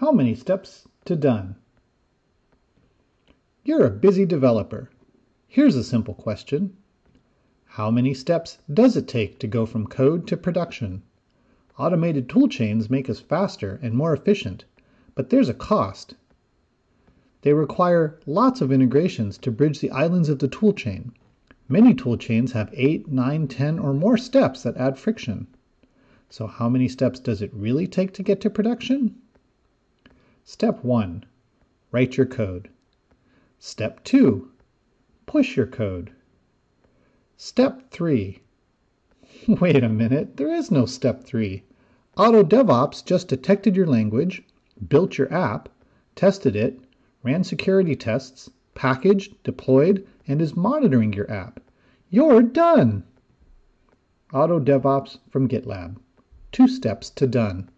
How many steps to done? You're a busy developer. Here's a simple question. How many steps does it take to go from code to production? Automated tool chains make us faster and more efficient, but there's a cost. They require lots of integrations to bridge the islands of the tool chain. Many tool chains have 8, 9, 10, or more steps that add friction. So how many steps does it really take to get to production? Step 1. Write your code. Step 2. Push your code. Step 3. Wait a minute, there is no step 3. AutoDevOps just detected your language, built your app, tested it, ran security tests, packaged, deployed, and is monitoring your app. You're done! AutoDevOps from GitLab. Two steps to done.